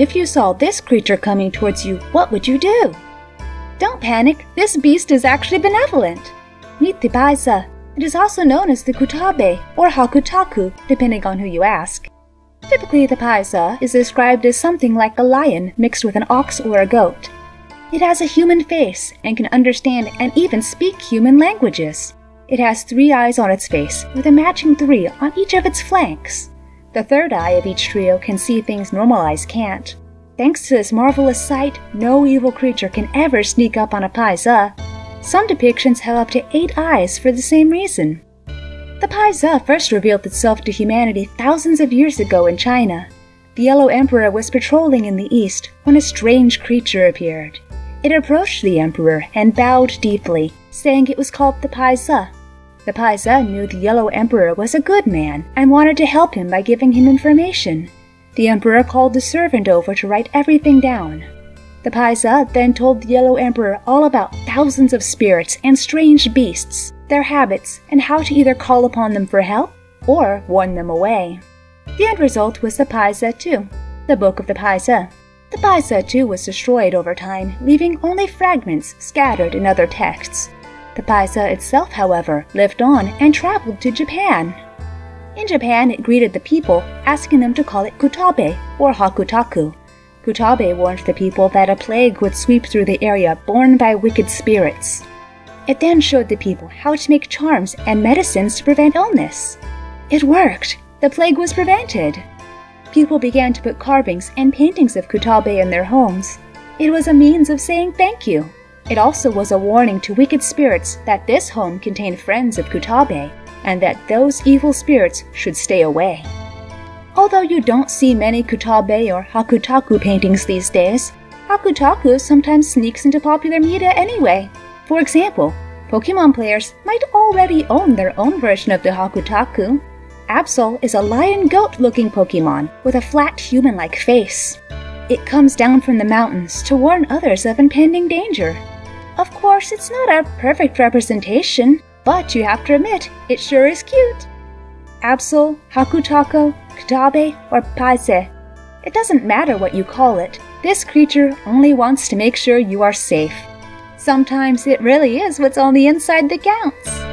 If you saw this creature coming towards you, what would you do? Don't panic, this beast is actually benevolent. Meet the Paisa. It is also known as the Kutabe or Hakutaku, depending on who you ask. Typically, the Paisa is described as something like a lion mixed with an ox or a goat. It has a human face and can understand and even speak human languages. It has three eyes on its face, with a matching three on each of its flanks. The third eye of each trio can see things normal eyes can't. Thanks to this marvelous sight, no evil creature can ever sneak up on a Paisa. Some depictions have up to eight eyes for the same reason. The Paisa first revealed itself to humanity thousands of years ago in China. The Yellow Emperor was patrolling in the east when a strange creature appeared. It approached the emperor and bowed deeply, saying it was called the Paisa. The Paisa knew the Yellow Emperor was a good man and wanted to help him by giving him information. The emperor called the servant over to write everything down. The Paisa then told the Yellow Emperor all about thousands of spirits and strange beasts, their habits, and how to either call upon them for help or warn them away. The end result was the Paisa 2, the Book of the Paisa. The Paisa too was destroyed over time, leaving only fragments scattered in other texts. The Paisa itself, however, lived on and traveled to Japan. In Japan, it greeted the people, asking them to call it Kutabe or Hakutaku. Kutabe warned the people that a plague would sweep through the area borne by wicked spirits. It then showed the people how to make charms and medicines to prevent illness. It worked! The plague was prevented! people began to put carvings and paintings of Kutabe in their homes. It was a means of saying thank you. It also was a warning to wicked spirits that this home contained friends of Kutabe, and that those evil spirits should stay away. Although you don't see many Kutabe or Hakutaku paintings these days, Hakutaku sometimes sneaks into popular media anyway. For example, Pokemon players might already own their own version of the Hakutaku, Absol is a lion goat looking Pokemon with a flat human like face. It comes down from the mountains to warn others of impending danger. Of course, it's not a perfect representation, but you have to admit, it sure is cute. Absol, Hakutaku, Kutabe, or Paise. It doesn't matter what you call it, this creature only wants to make sure you are safe. Sometimes it really is what's on the inside that counts.